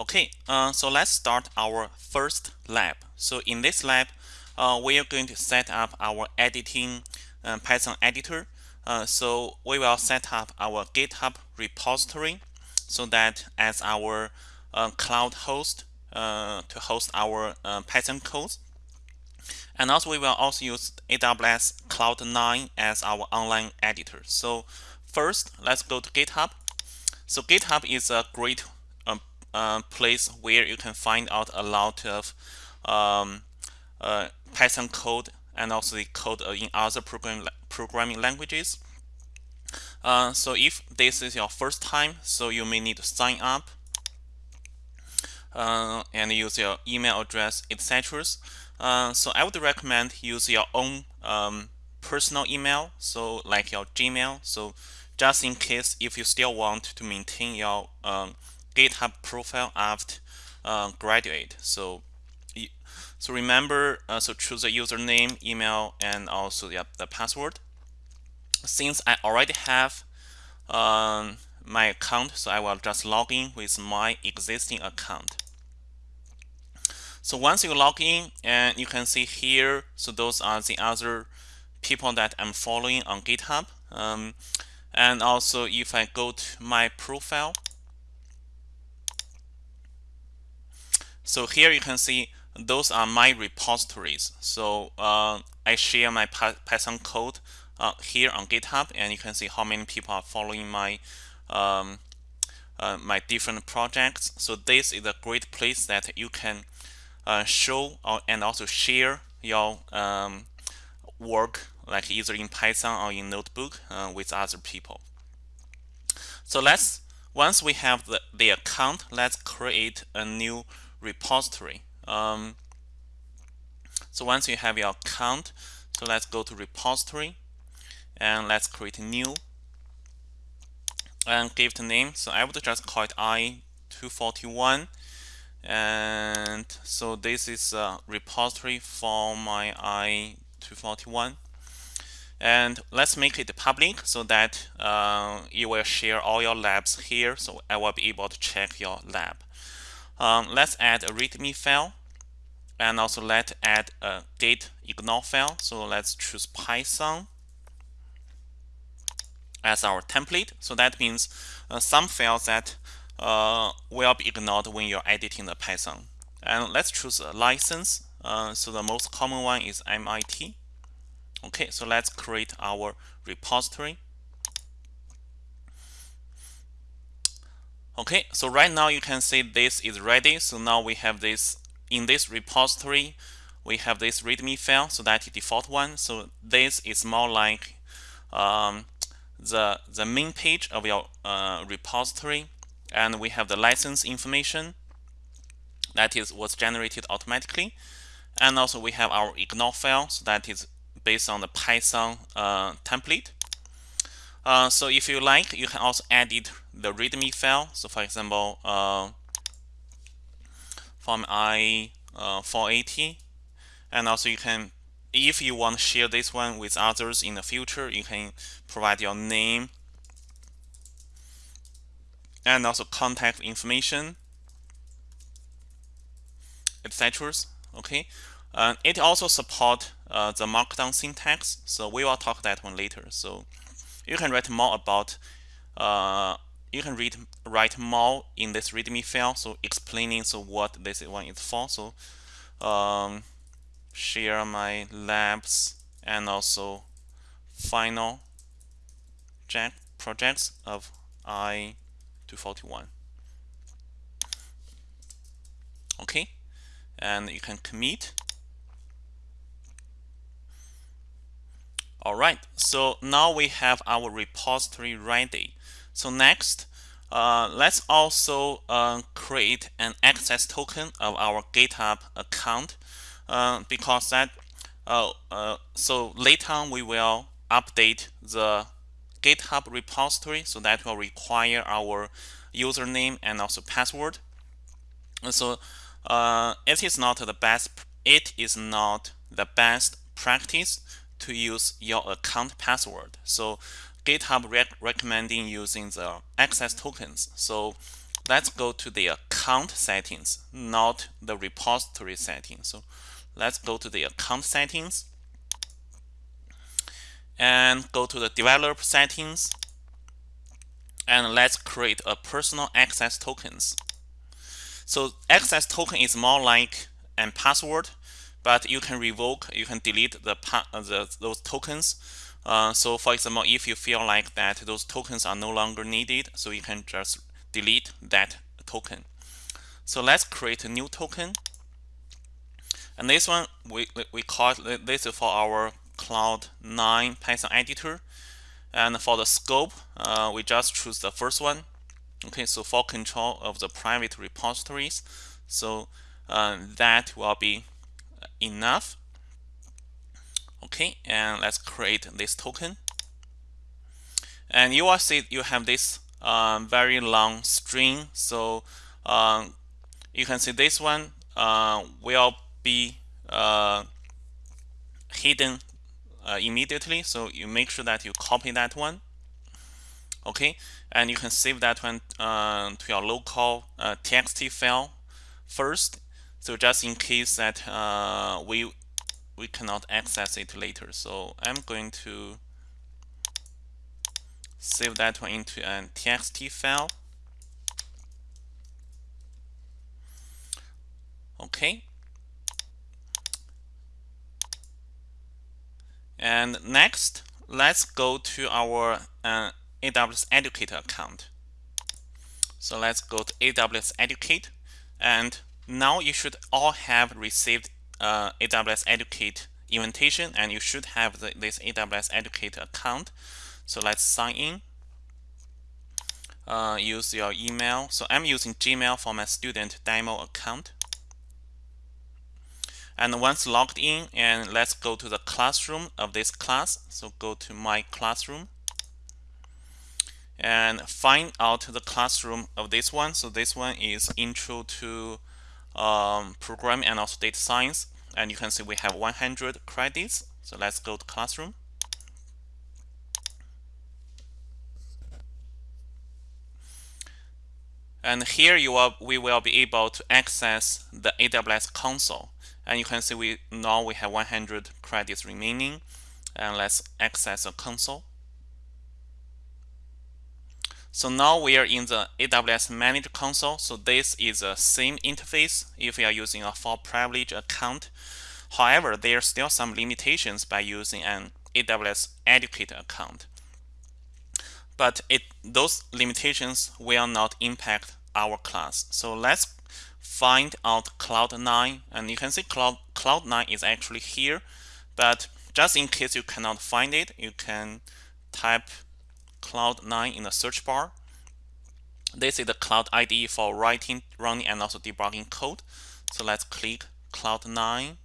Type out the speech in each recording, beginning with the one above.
Okay, uh, so let's start our first lab. So in this lab, uh, we are going to set up our editing uh, Python editor. Uh, so we will set up our GitHub repository so that as our uh, cloud host uh, to host our Python codes. And also we will also use AWS Cloud9 as our online editor. So first, let's go to GitHub. So GitHub is a great uh, place where you can find out a lot of um, uh, Python code and also the code in other program, programming languages. Uh, so if this is your first time, so you may need to sign up uh, and use your email address, etc. Uh, so I would recommend use your own um, personal email, so like your Gmail. So just in case if you still want to maintain your um, GitHub profile after uh, graduate. So, so remember, uh, so choose a username, email, and also the, the password. Since I already have um, my account, so I will just log in with my existing account. So once you log in, and you can see here, so those are the other people that I'm following on GitHub. Um, and also if I go to my profile, So here you can see those are my repositories. So uh, I share my Python code uh, here on GitHub, and you can see how many people are following my um, uh, my different projects. So this is a great place that you can uh, show or, and also share your um, work, like either in Python or in Notebook, uh, with other people. So let's once we have the, the account, let's create a new repository. Um, so once you have your account, so let's go to repository and let's create a new and give it a name. So I would just call it I241 and so this is a repository for my I241 and let's make it public so that uh, you will share all your labs here so I will be able to check your lab. Um, let's add a README file and also let's add a git ignore file. So let's choose Python as our template. So that means uh, some files that uh, will be ignored when you're editing the Python. And let's choose a license. Uh, so the most common one is MIT. Okay, so let's create our repository. Okay, so right now you can see this is ready. So now we have this in this repository, we have this README file. So that is default one. So this is more like um, the the main page of your uh, repository, and we have the license information. That is was generated automatically, and also we have our ignore file. So that is based on the Python uh, template. Uh, so if you like, you can also edit the README file. So for example, uh, from I uh, 480, and also you can, if you want to share this one with others in the future, you can provide your name and also contact information, etc. Okay, uh, it also support uh, the Markdown syntax, so we will talk that one later. So you can write more about uh, you can read write more in this readme file so explaining so what this one is for. So um, share my labs and also final projects of i241 okay and you can commit. All right, so now we have our repository ready. So next, uh, let's also uh, create an access token of our GitHub account uh, because that uh, uh, so later on we will update the GitHub repository so that will require our username and also password. And so uh, it is not the best it is not the best practice to use your account password. So GitHub rec recommending using the access tokens. So let's go to the account settings, not the repository settings. So let's go to the account settings and go to the developer settings and let's create a personal access tokens. So access token is more like a password, but you can revoke, you can delete the, the those tokens. Uh, so for example, if you feel like that those tokens are no longer needed, so you can just delete that token. So let's create a new token. And this one, we, we call it, this is for our Cloud9 Python editor. And for the scope, uh, we just choose the first one. Okay, so for control of the private repositories, so uh, that will be enough. Okay, and let's create this token. And you will see you have this um, very long string. So um, you can see this one uh, will be uh, hidden uh, immediately. So you make sure that you copy that one. Okay, and you can save that one uh, to your local uh, txt file first. So just in case that uh, we we cannot access it later. So I'm going to save that one into a txt file. Okay. And next, let's go to our uh, AWS Educate account. So let's go to AWS Educate. And now you should all have received uh, AWS Educate invitation and you should have the, this AWS Educate account. So let's sign in. Uh, use your email. So I'm using Gmail for my student demo account. And once logged in, and let's go to the classroom of this class. So go to my classroom and find out the classroom of this one. So this one is intro to um, programming and also data science. And you can see we have 100 credits. So let's go to classroom. And here you will, we will be able to access the AWS console. And you can see we now we have 100 credits remaining. And let's access the console. So now we are in the AWS Manager console. So this is the same interface if you are using a full privilege account. However, there are still some limitations by using an AWS Educate account but it those limitations will not impact our class. So let's find out Cloud9 and you can see Cloud Cloud9 is actually here but just in case you cannot find it you can type Cloud9 in the search bar. This is the Cloud IDE for writing, running and also debugging code. So let's click Cloud9.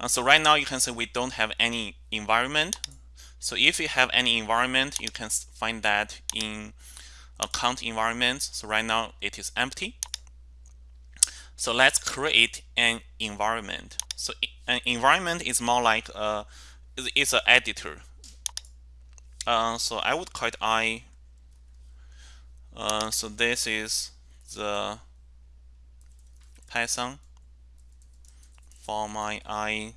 Uh, so right now you can see we don't have any environment so if you have any environment, you can find that in account environment. So right now it is empty. So let's create an environment. So an environment is more like a, it's an editor. Uh, so I would call it I. Uh, so this is the Python for my I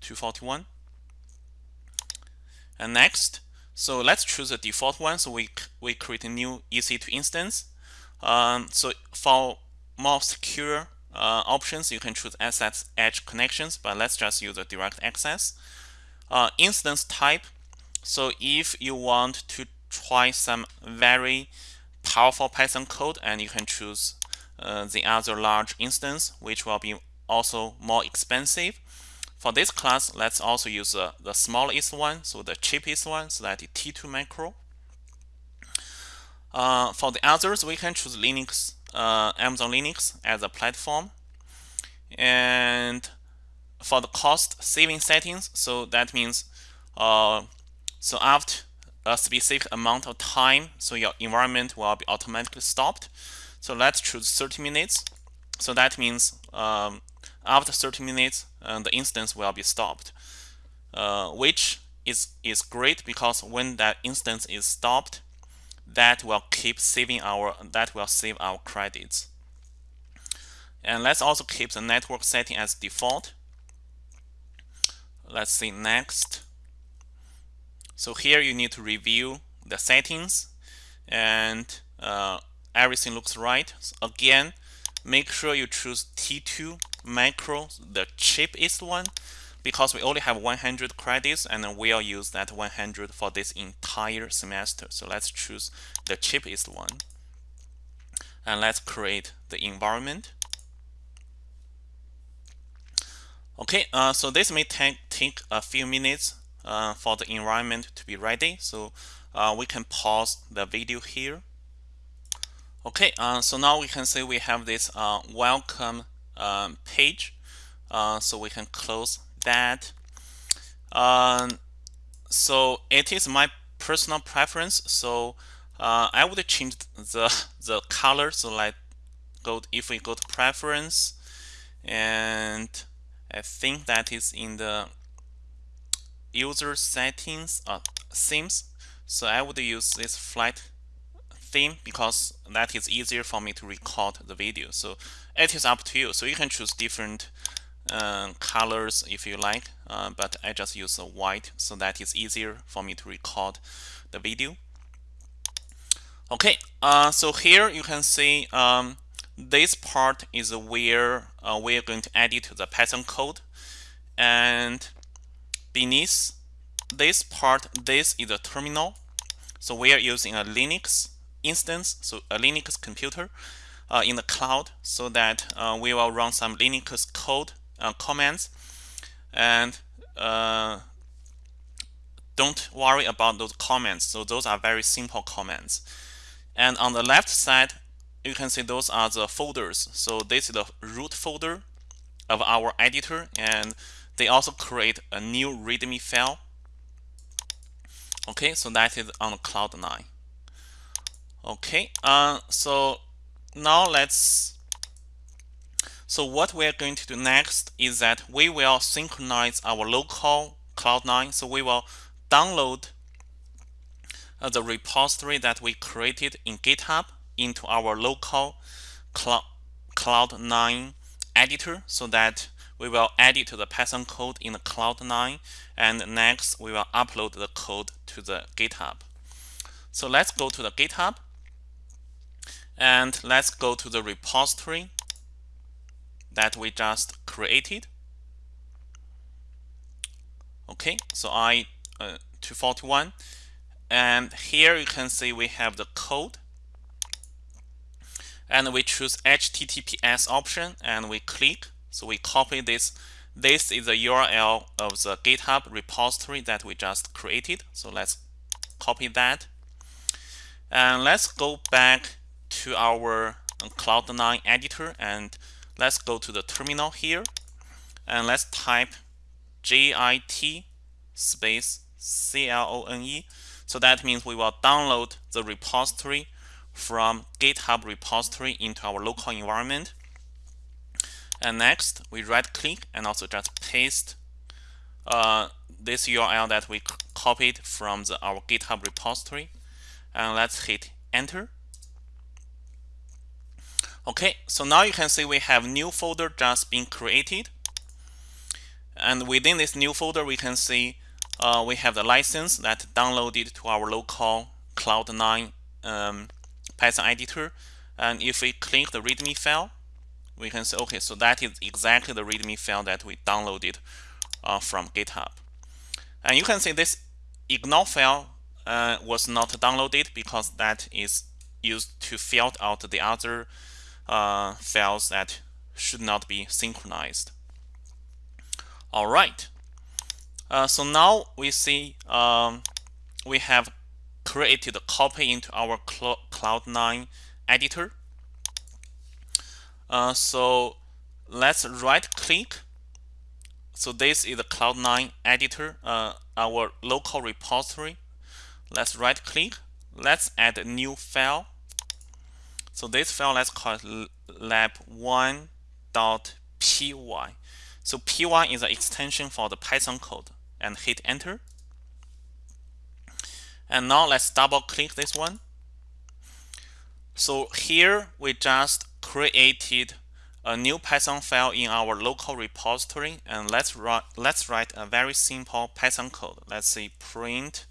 241. And next, so let's choose a default one. So we, we create a new EC2 instance. Um, so for more secure uh, options, you can choose assets Edge connections, but let's just use a direct access. Uh, instance type. So if you want to try some very powerful Python code, and you can choose uh, the other large instance, which will be also more expensive. For this class, let's also use uh, the smallest one, so the cheapest one, so that is T2 Micro. Uh, for the others, we can choose Linux, uh, Amazon Linux as a platform. And for the cost saving settings, so that means uh, so after a specific amount of time, so your environment will be automatically stopped. So let's choose 30 minutes. So that means um, after 30 minutes, uh, the instance will be stopped, uh, which is, is great because when that instance is stopped, that will keep saving our that will save our credits. And let's also keep the network setting as default. Let's see next. So here you need to review the settings and uh, everything looks right. So again, make sure you choose T2 Micro, the cheapest one, because we only have 100 credits and we'll use that 100 for this entire semester. So let's choose the cheapest one. And let's create the environment. Okay, uh, so this may take, take a few minutes uh, for the environment to be ready. So uh, we can pause the video here. Okay, uh, so now we can see we have this uh, welcome um, page. Uh, so we can close that. Um, so it is my personal preference. So uh, I would change the the color. So like go if we go to preference, and I think that is in the user settings uh, themes. So I would use this flat theme because that is easier for me to record the video. So it is up to you. So you can choose different uh, colors if you like, uh, but I just use a white so that is easier for me to record the video. Okay, uh, so here you can see um, this part is where uh, we're going to edit the Python code and beneath this part, this is a terminal. So we are using a Linux instance, so a Linux computer uh, in the cloud so that uh, we will run some Linux code uh, commands and uh, don't worry about those comments. So those are very simple commands. And on the left side, you can see those are the folders. So this is the root folder of our editor and they also create a new README file. Okay, so that is on Cloud9. Okay, uh, so now let's so what we're going to do next is that we will synchronize our local Cloud9. So we will download uh, the repository that we created in GitHub into our local Cloud9 editor so that we will edit the Python code in the Cloud9 and next we will upload the code to the GitHub. So let's go to the GitHub and let's go to the repository that we just created. Okay, so I uh, 241 and here you can see we have the code and we choose HTTPS option and we click so we copy this. This is the URL of the GitHub repository that we just created. So let's copy that. And let's go back to our um, Cloud9 editor and let's go to the terminal here. And let's type git space clone. So that means we will download the repository from GitHub repository into our local environment. And next, we right click and also just paste uh, this URL that we copied from the, our GitHub repository. And let's hit enter. Okay, so now you can see we have new folder just being created. And within this new folder, we can see uh, we have the license that downloaded to our local Cloud9 um, Python editor. And if we click the README file, we can say, okay, so that is exactly the README file that we downloaded uh, from GitHub. And you can see this ignore file uh, was not downloaded because that is used to filter out the other uh, files that should not be synchronized. All right. Uh, so now we see um, we have created a copy into our Cloud9 editor. Uh, so let's right click. So this is the Cloud9 editor, uh, our local repository. Let's right click. Let's add a new file. So this file, let's call it lab1.py. So py is an extension for the Python code and hit enter. And now let's double click this one So here we just created a new Python file in our local repository and let's write let's write a very simple Python code. Let's say print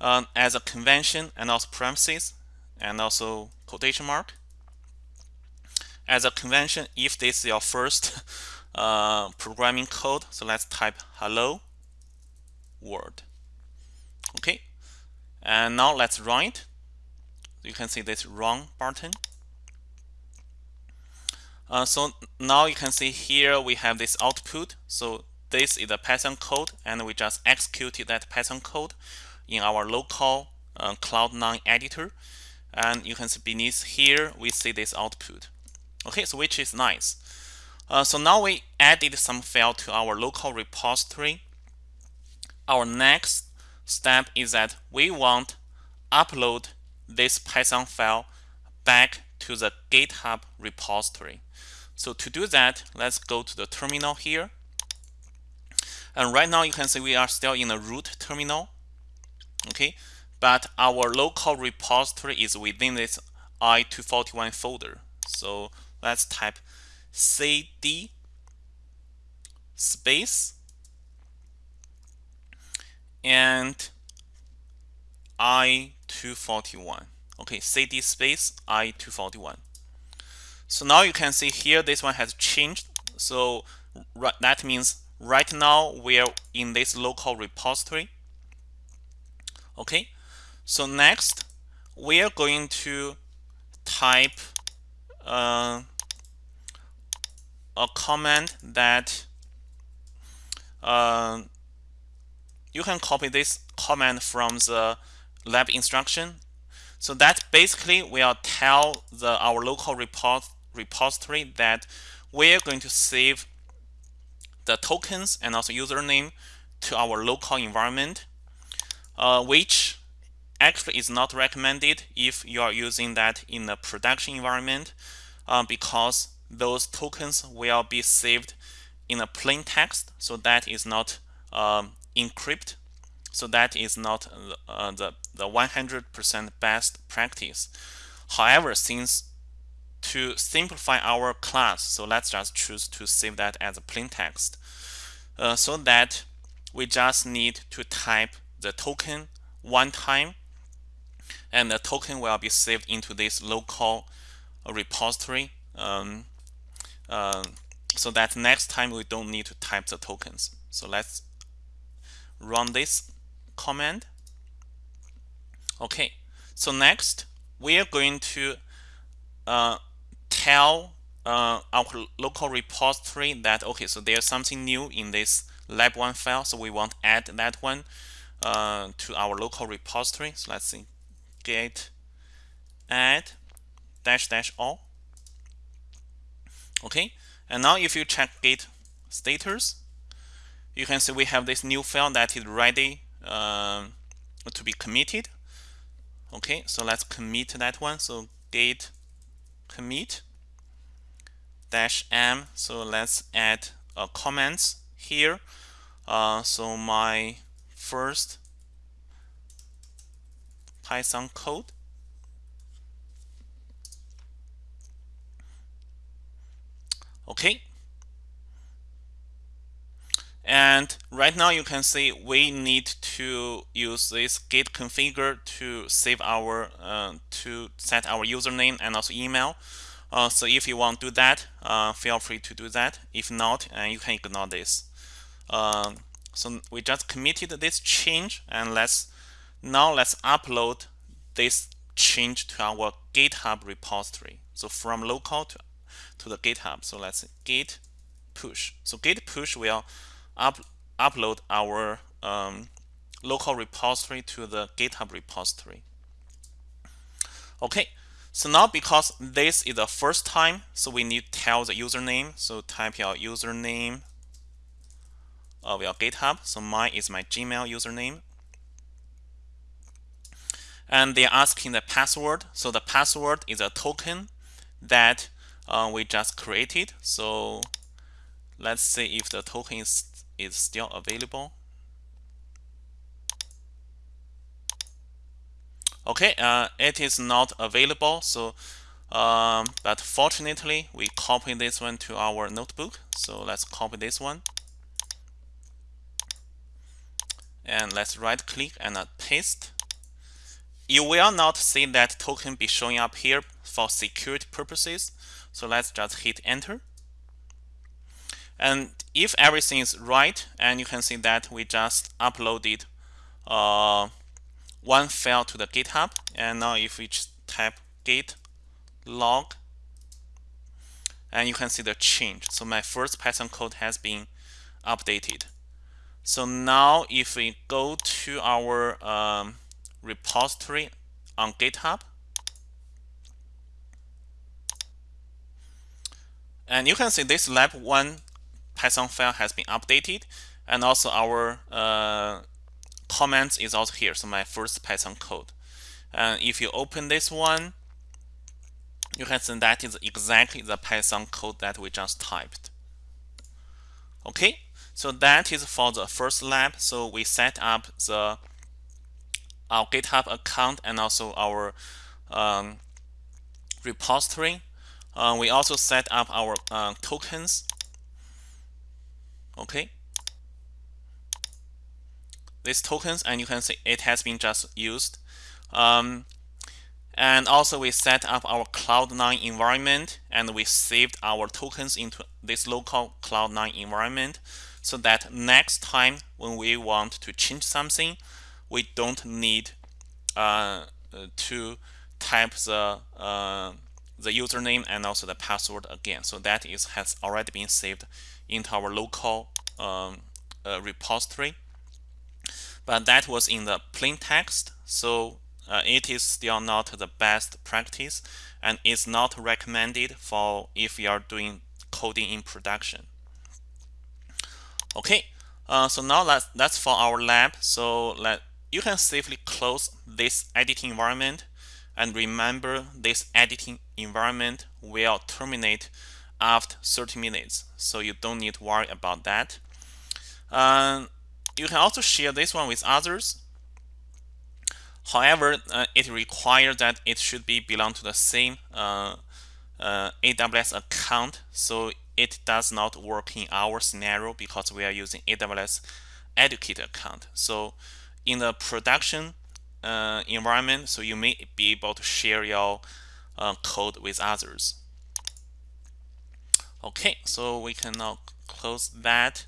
um, as a convention and also parentheses and also quotation mark. As a convention, if this is your first uh, programming code, so let's type hello world. Okay, and now let's run it. You can see this run button. Uh, so now you can see here we have this output. So this is a Python code, and we just executed that Python code in our local uh, Cloud9 editor. And you can see beneath here, we see this output. Okay, so which is nice. Uh, so now we added some file to our local repository. Our next step is that we want upload this Python file back to the GitHub repository. So to do that, let's go to the terminal here. And right now you can see we are still in a root terminal. Okay, but our local repository is within this i241 folder. So let's type cd space and i241 okay cd space i241 so now you can see here this one has changed. So that means right now we're in this local repository. Okay. So next we are going to type uh, a command that uh, you can copy this command from the lab instruction. So that basically will tell the our local report, repository that we're going to save the tokens and also username to our local environment, uh, which actually is not recommended if you are using that in a production environment uh, because those tokens will be saved in a plain text so that is not um, encrypted so that is not uh, the the 100% best practice. However since to simplify our class so let's just choose to save that as a plain text uh, so that we just need to type the token one time and the token will be saved into this local repository um, uh, so that next time we don't need to type the tokens. So let's run this command. Okay, so next we are going to uh, tell uh, our local repository that okay, so there's something new in this lab1 file, so we want to add that one uh, to our local repository. So let's see, git add dash dash all. Okay. And now if you check git status you can see we have this new file that is ready uh, to be committed. Okay. So let's commit that one. So git commit dash m. So let's add uh, comments here. Uh, so my first Python code okay and right now you can see we need to use this git configure to save our uh, to set our username and also email uh, so if you want to do that uh, feel free to do that if not uh, you can ignore this um, so we just committed this change and let's now let's upload this change to our github repository so from local to to the GitHub. So let's git push. So git push will up, upload our um, local repository to the GitHub repository. Okay, so now because this is the first time, so we need to tell the username. So type your username of your GitHub. So mine is my Gmail username. And they're asking the password. So the password is a token that uh, we just created. So let's see if the token is, is still available. Okay, uh, it is not available. So, um, but fortunately, we copy this one to our notebook. So let's copy this one. And let's right click and uh, paste. You will not see that token be showing up here for security purposes. So let's just hit enter. And if everything is right, and you can see that we just uploaded uh, one file to the GitHub. And now if we just type git log, and you can see the change. So my first Python code has been updated. So now if we go to our um, repository on GitHub, and you can see this lab one Python file has been updated and also our uh, comments is also here. So my first Python code. And if you open this one, you can see that is exactly the Python code that we just typed. Okay, so that is for the first lab. So we set up the our GitHub account and also our um, repository. Uh, we also set up our uh, tokens okay these tokens and you can see it has been just used um, and also we set up our Cloud9 environment and we saved our tokens into this local Cloud9 environment so that next time when we want to change something, we don't need uh, to type the uh, the username and also the password again. So that is has already been saved into our local um, uh, repository. But that was in the plain text, so uh, it is still not the best practice and it's not recommended for if you are doing coding in production. Okay, uh, so now that's, that's for our lab. So let you can safely close this editing environment and remember this editing environment will terminate after 30 minutes so you don't need to worry about that. Um, you can also share this one with others. However uh, it requires that it should be belong to the same uh, uh, AWS account so it does not work in our scenario because we are using AWS educator account. So in the production uh, environment so you may be able to share your uh, code with others okay so we can now close that.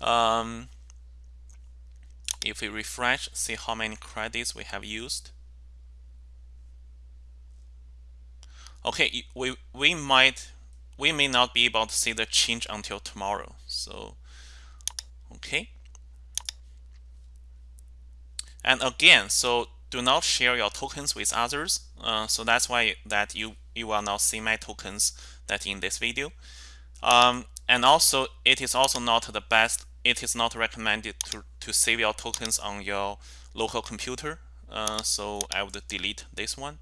Um, if we refresh see how many credits we have used. Okay we we might we may not be able to see the change until tomorrow so okay. And again so do not share your tokens with others uh, so that's why that you you will not see my tokens that in this video. Um, and also, it is also not the best. It is not recommended to, to save your tokens on your local computer. Uh, so I would delete this one.